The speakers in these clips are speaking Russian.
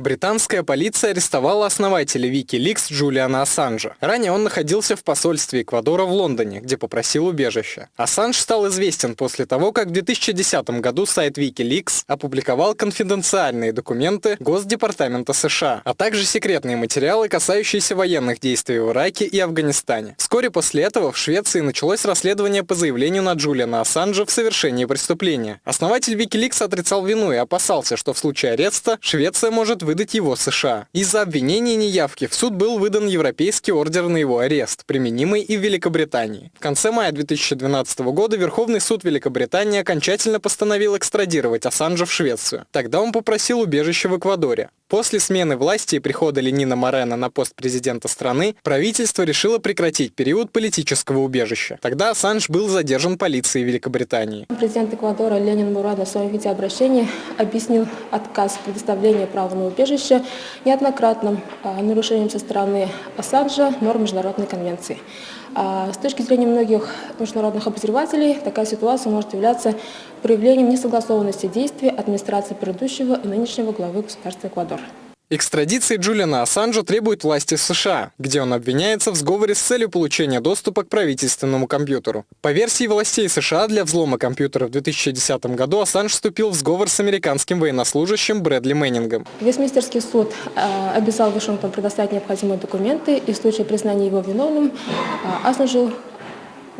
Британская полиция арестовала основателя Wikileaks Джулиана Ассанжа. Ранее он находился в посольстве Эквадора в Лондоне, где попросил убежища. Ассанж стал известен после того, как в 2010 году сайт Wikileaks опубликовал конфиденциальные документы Госдепартамента США, а также секретные материалы, касающиеся военных действий в Ираке и Афганистане. Вскоре после этого в Швеции началось расследование по заявлению на Джулиана Ассанжа в совершении преступления. Основатель Wikileaks отрицал вину и опасался, что в случае ареста Швеция может выдать его США. Из-за обвинений неявки в суд был выдан европейский ордер на его арест, применимый и в Великобритании. В конце мая 2012 года Верховный суд Великобритании окончательно постановил экстрадировать Ассанжа в Швецию. Тогда он попросил убежище в Эквадоре. После смены власти и прихода Ленина Морена на пост президента страны, правительство решило прекратить период политического убежища. Тогда Ассанж был задержан полицией Великобритании. Президент Эквадора Ленин Мурада в своем видеообращении объяснил отказ в предоставлении права на убежище неоднократным а, нарушением со стороны Ассанжа норм Международной конвенции. А, с точки зрения многих международных обозревателей, такая ситуация может являться проявлением несогласованности действий администрации предыдущего и нынешнего главы государства Эквадор. Экстрадиции Джулиана Ассанжа требуют власти США, где он обвиняется в сговоре с целью получения доступа к правительственному компьютеру. По версии властей США, для взлома компьютера в 2010 году Ассанж вступил в сговор с американским военнослужащим Брэдли Мэннингом. Вестминстерский суд э, обязал Вашингтон предоставить необходимые документы и в случае признания его виновным э, Ассанжу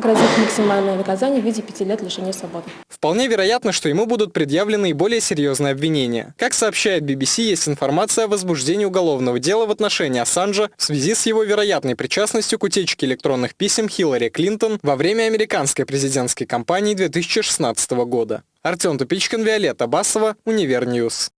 грозит максимальное наказание в виде пяти лет лишения свободы. Вполне вероятно, что ему будут предъявлены и более серьезные обвинения. Как сообщает BBC, есть информация о возбуждении уголовного дела в отношении Ассанжа в связи с его вероятной причастностью к утечке электронных писем Хиллари Клинтон во время американской президентской кампании 2016 года. Артем Тупичкин, Виолетта Басова, Univer News.